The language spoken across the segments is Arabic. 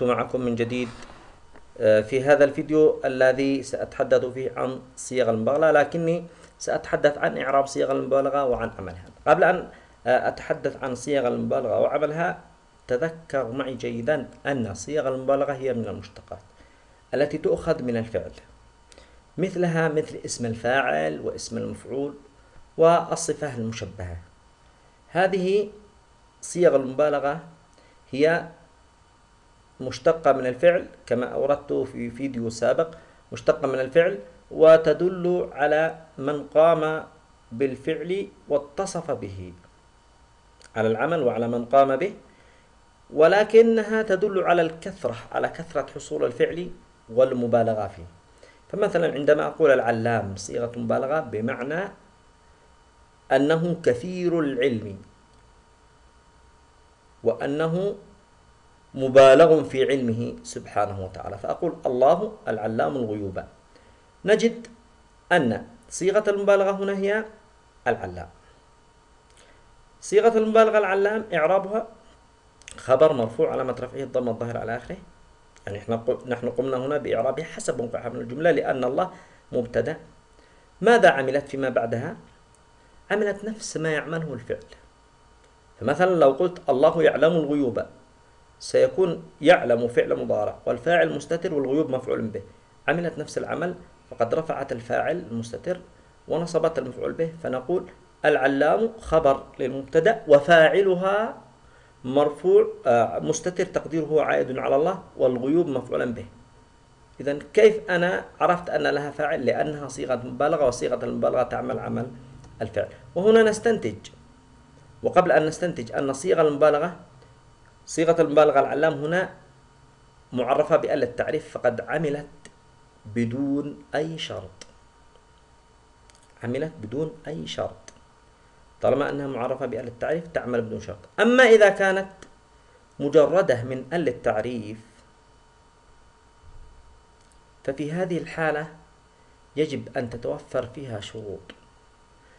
عدت معكم من جديد آه، في هذا الفيديو الذي سأتحدث فيه عن صيغ المبالغة لكني سأتحدث عن إعراب صيغ المبالغة وعن عملها. قبل أن آه، أتحدث عن صيغ المبالغة وعملها تذكر معي جيدا أن صيغ المبالغة هي من المشتقات التي تؤخذ من الفعل مثلها مثل اسم الفاعل واسم المفعول والصفة المشبهة. هذه صيغ المبالغة هي مشتقة من الفعل كما أوردت في فيديو سابق مشتقة من الفعل وتدل على من قام بالفعل واتصف به على العمل وعلى من قام به ولكنها تدل على الكثرة على كثرة حصول الفعل والمبالغة فيه. فمثلا عندما أقول العلام صيغة مبالغة بمعنى أنه كثير العلم وأنه مبالغ في علمه سبحانه وتعالى. فأقول الله العلام الغيوب. نجد أن صيغة المبالغة هنا هي العلام. صيغة المبالغة العلام إعرابها خبر مرفوع علامة رفعه الضم الظاهر على آخره. يعني إحنا نحن قمنا هنا بإعرابه حسب موقعها من الجملة لأن الله مبتدأ. ماذا عملت فيما بعدها؟ عملت نفس ما يعمله الفعل. فمثلا لو قلت الله يعلم الغيوب. سيكون يعلم فعل مضارع والفاعل مستتر والغيوب مفعول به. عملت نفس العمل فقد رفعت الفاعل المستتر ونصبت المفعول به فنقول العلام خبر للمبتدأ وفاعلها مرفوع آه، مستتر تقديره عائد على الله والغيوب مفعولا به. إذا كيف أنا عرفت أن لها فاعل؟ لأنها صيغة مبالغة وصيغة المبالغة تعمل عمل الفعل. وهنا نستنتج. وقبل أن نستنتج أن صيغة المبالغة صيغة المبالغة العلام هنا معرفة بأل التعريف فقد عملت بدون أي شرط. عملت بدون أي شرط. طالما أنها معرفة بأل التعريف تعمل بدون شرط. أما إذا كانت مجردة من أل التعريف ففي هذه الحالة يجب أن تتوفر فيها شروط.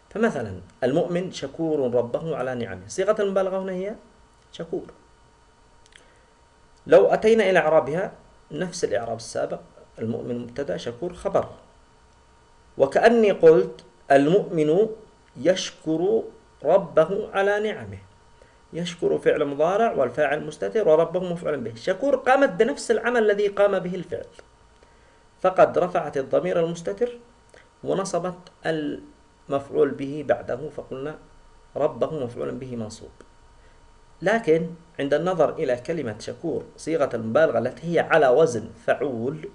فمثلا المؤمن شكور ربه على نعمه. صيغة المبالغة هنا هي شكور. لو أتينا إلى إعرابها نفس الإعراب السابق المؤمن مبتدأ شكور خبر. وكأني قلت المؤمن يشكر ربه على نعمه. يشكر فعل مضارع والفاعل مستتر وربه مفعول به. شكور قامت بنفس العمل الذي قام به الفعل. فقد رفعت الضمير المستتر ونصبت المفعول به بعده فقلنا ربه مفعول به منصوب. لكن عند النظر إلى كلمة شكور صيغة المبالغة التي هي على وزن فعول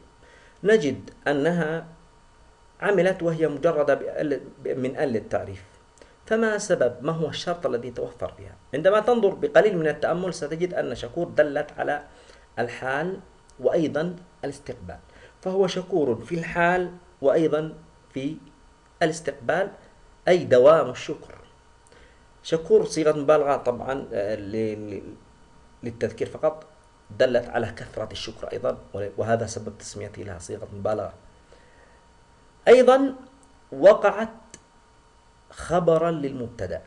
نجد أنها عملت وهي مجردة من أل التعريف. فما سبب؟ ما هو الشرط الذي توفر بها؟ عندما تنظر بقليل من التأمل ستجد أن شكور دلت على الحال وأيضا الاستقبال. فهو شكور في الحال وأيضا في الاستقبال أي دوام الشكر. شكور صيغة مبالغة طبعا آه، للتذكير فقط. دلت على كثرة الشكر أيضا وهذا سبب تسميتي لها صيغة مبالغة. أيضا وقعت خبرا للمبتدأ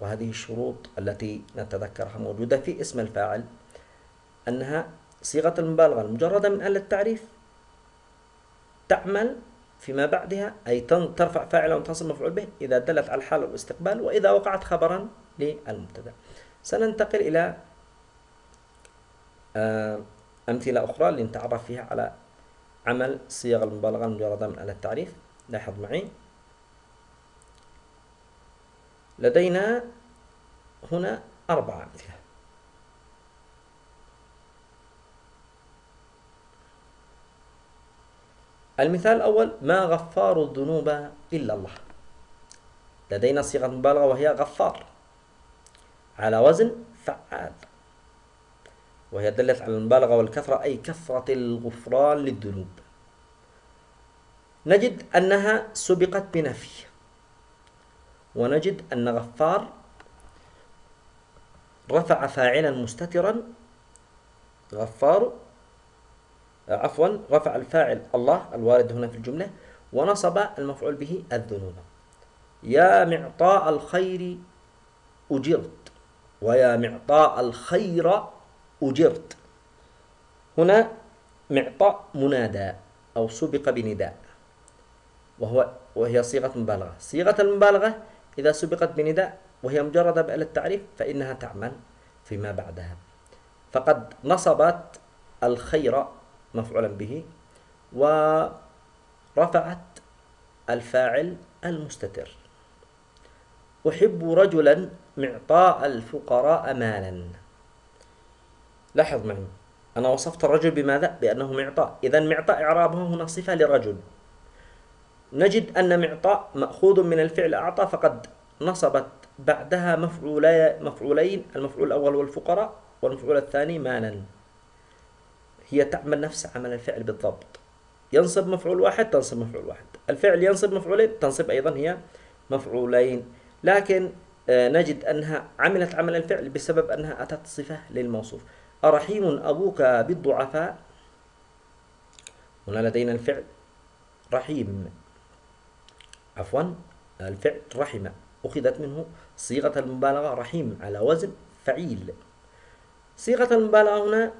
وهذه الشروط التي نتذكرها موجودة في اسم الفاعل أنها صيغة المبالغة المجردة من أل التعريف تعمل فيما بعدها أي ترفع فاعلا وتنصب مفعول به إذا دلت على الحال والاستقبال وإذا وقعت خبرا للمبتدأ. سننتقل إلى آه، أمثلة أخرى لنتعرف فيها على عمل صيغ المبالغة المجردة من آلة التعريف. لاحظ معي. لدينا هنا أربع أمثلة. المثال الأول ما غفار الذنوب إلا الله. لدينا صيغة مبالغة وهي غفار. على وزن فعال. وهي دلت على المبالغة والكثرة أي كثرة الغفران للذنوب. نجد أنها سبقت بنفي. ونجد أن غفار رفع فاعلا مستترا. غفار عفوا رفع الفاعل الله الوارد هنا في الجملة ونصب المفعول به الذنوب. يا معطاء الخير أجرت ويا معطاء الخير أجرت. هنا معطاء منادى أو سبق بنداء وهو وهي صيغة مبالغة. صيغة المبالغة إذا سبقت بنداء وهي مجردة بأل التعريف فإنها تعمل فيما بعدها. فقد نصبت الخير مفعولا به ورفعت الفاعل المستتر. أحب رجلا معطاء الفقراء مالا. لاحظ معي أنا وصفت الرجل بماذا؟ بأنه معطاء. إذا معطاء إعرابها هنا صفة لرجل. نجد أن معطاء مأخوذ من الفعل أعطى فقد نصبت بعدها مفعولي مفعولين المفعول الأول والفقراء والمفعول الثاني مالا. هي تعمل نفس عمل الفعل بالضبط. ينصب مفعول واحد تنصب مفعول واحد. الفعل ينصب مفعولين تنصب أيضا هي مفعولين. لكن آه، نجد أنها عملت عمل الفعل بسبب أنها أتت صفة للموصوف. أرحيم أبوك بالضعفاء؟ هنا لدينا الفعل رحيم. عفوا الفعل رحم. أخذت منه صيغة المبالغة رحيم على وزن فعيل. صيغة المبالغة هنا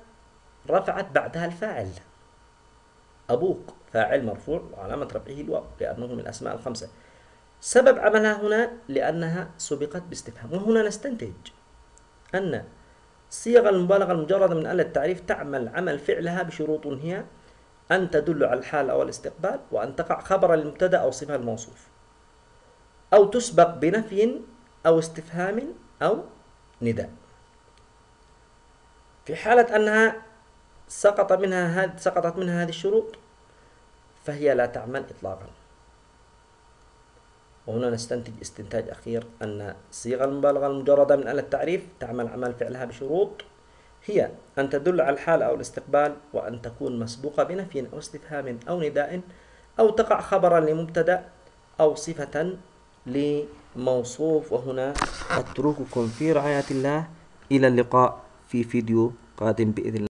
رفعت بعدها الفاعل. أبوك فاعل مرفوع وعلامة رفعه الواو لأنه من الأسماء الخمسة. سبب عملها هنا لأنها سبقت باستفهام. وهنا نستنتج أن صيغ المبالغة المجردة من آلة التعريف تعمل عمل فعلها بشروط هي أن تدل على الحال أو الاستقبال وأن تقع خبر المبتدأ أو صفة الموصوف. أو تسبق بنفي أو استفهام أو نداء. في حالة أنها سقط منها هذه سقطت منها هذه الشروط فهي لا تعمل إطلاقا. وهنا نستنتج استنتاج أخير أن صيغة المبالغة المجردة من آلة التعريف تعمل عمل فعلها بشروط هي أن تدل على الحال أو الاستقبال وأن تكون مسبوقة بنفي أو استفهام أو نداء أو تقع خبرا لمبتدأ أو صفة لموصوف. وهنا أترككم في رعاية الله إلى اللقاء في فيديو قادم بإذن الله.